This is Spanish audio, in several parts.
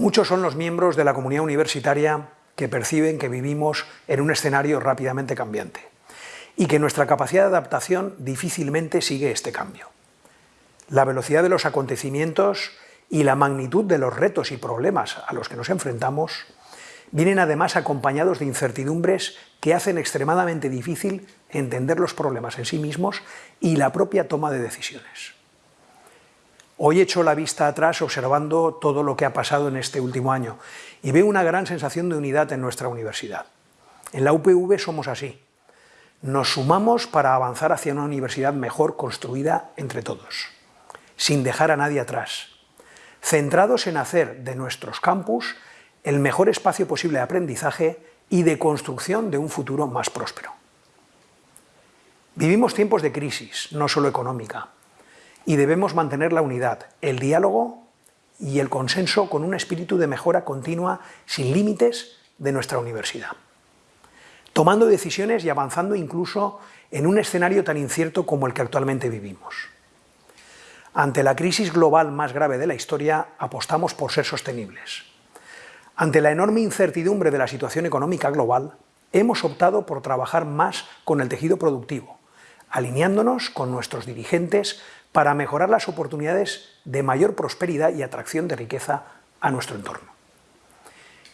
Muchos son los miembros de la comunidad universitaria que perciben que vivimos en un escenario rápidamente cambiante y que nuestra capacidad de adaptación difícilmente sigue este cambio. La velocidad de los acontecimientos y la magnitud de los retos y problemas a los que nos enfrentamos vienen además acompañados de incertidumbres que hacen extremadamente difícil entender los problemas en sí mismos y la propia toma de decisiones. Hoy echo la vista atrás observando todo lo que ha pasado en este último año y veo una gran sensación de unidad en nuestra universidad. En la UPV somos así. Nos sumamos para avanzar hacia una universidad mejor construida entre todos, sin dejar a nadie atrás, centrados en hacer de nuestros campus el mejor espacio posible de aprendizaje y de construcción de un futuro más próspero. Vivimos tiempos de crisis, no solo económica, y debemos mantener la unidad, el diálogo y el consenso con un espíritu de mejora continua sin límites de nuestra universidad, tomando decisiones y avanzando incluso en un escenario tan incierto como el que actualmente vivimos. Ante la crisis global más grave de la historia, apostamos por ser sostenibles. Ante la enorme incertidumbre de la situación económica global, hemos optado por trabajar más con el tejido productivo, alineándonos con nuestros dirigentes para mejorar las oportunidades de mayor prosperidad y atracción de riqueza a nuestro entorno.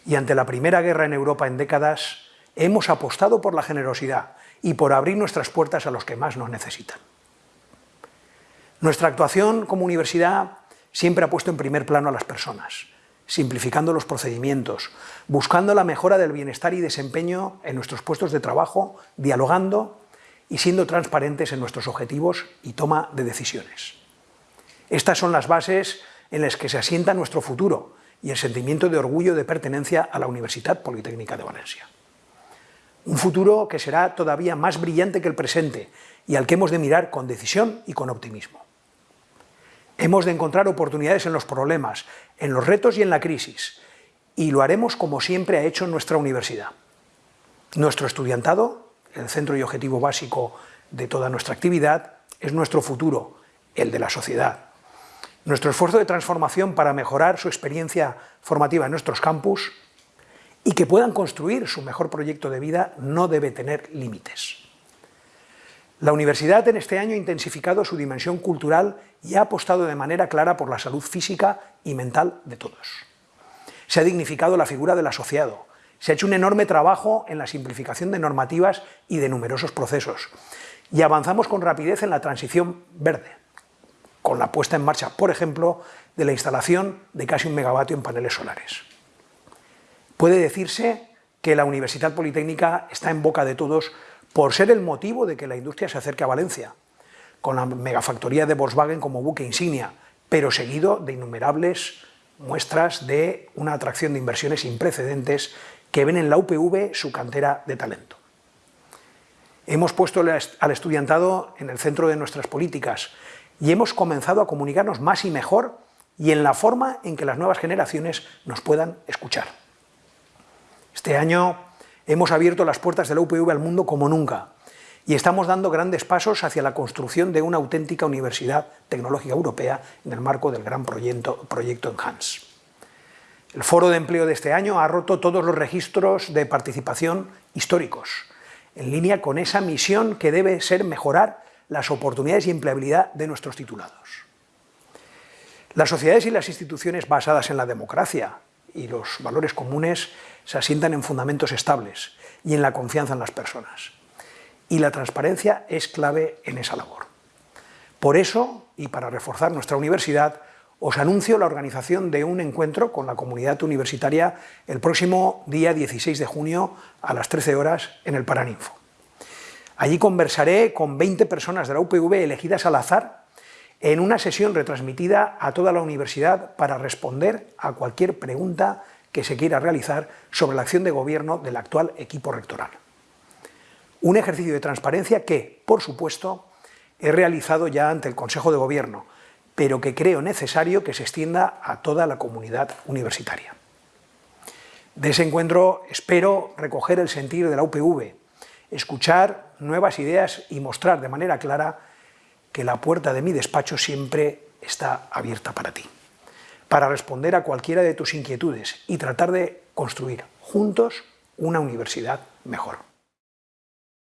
Y ante la primera guerra en Europa en décadas, hemos apostado por la generosidad y por abrir nuestras puertas a los que más nos necesitan. Nuestra actuación como universidad siempre ha puesto en primer plano a las personas, simplificando los procedimientos, buscando la mejora del bienestar y desempeño en nuestros puestos de trabajo, dialogando y siendo transparentes en nuestros objetivos y toma de decisiones. Estas son las bases en las que se asienta nuestro futuro y el sentimiento de orgullo de pertenencia a la Universidad Politécnica de Valencia. Un futuro que será todavía más brillante que el presente y al que hemos de mirar con decisión y con optimismo. Hemos de encontrar oportunidades en los problemas, en los retos y en la crisis, y lo haremos como siempre ha hecho nuestra universidad. Nuestro estudiantado, el centro y objetivo básico de toda nuestra actividad, es nuestro futuro, el de la sociedad. Nuestro esfuerzo de transformación para mejorar su experiencia formativa en nuestros campus y que puedan construir su mejor proyecto de vida no debe tener límites. La universidad en este año ha intensificado su dimensión cultural y ha apostado de manera clara por la salud física y mental de todos. Se ha dignificado la figura del asociado, se ha hecho un enorme trabajo en la simplificación de normativas y de numerosos procesos, y avanzamos con rapidez en la transición verde, con la puesta en marcha, por ejemplo, de la instalación de casi un megavatio en paneles solares. Puede decirse que la Universidad Politécnica está en boca de todos por ser el motivo de que la industria se acerque a Valencia, con la megafactoría de Volkswagen como buque insignia, pero seguido de innumerables muestras de una atracción de inversiones sin precedentes que ven en la UPV su cantera de talento. Hemos puesto al estudiantado en el centro de nuestras políticas y hemos comenzado a comunicarnos más y mejor y en la forma en que las nuevas generaciones nos puedan escuchar. Este año Hemos abierto las puertas de la UPV al mundo como nunca y estamos dando grandes pasos hacia la construcción de una auténtica universidad tecnológica europea en el marco del gran proyecto, proyecto Enhance. El foro de empleo de este año ha roto todos los registros de participación históricos, en línea con esa misión que debe ser mejorar las oportunidades y empleabilidad de nuestros titulados. Las sociedades y las instituciones basadas en la democracia y los valores comunes se asientan en fundamentos estables y en la confianza en las personas. Y la transparencia es clave en esa labor. Por eso, y para reforzar nuestra universidad, os anuncio la organización de un encuentro con la comunidad universitaria el próximo día 16 de junio a las 13 horas en el Paraninfo. Allí conversaré con 20 personas de la UPV elegidas al azar en una sesión retransmitida a toda la universidad para responder a cualquier pregunta que se quiera realizar sobre la acción de gobierno del actual equipo rectoral. Un ejercicio de transparencia que, por supuesto, he realizado ya ante el Consejo de Gobierno, pero que creo necesario que se extienda a toda la comunidad universitaria. De ese encuentro espero recoger el sentir de la UPV, escuchar nuevas ideas y mostrar de manera clara que la puerta de mi despacho siempre está abierta para ti para responder a cualquiera de tus inquietudes y tratar de construir juntos una universidad mejor.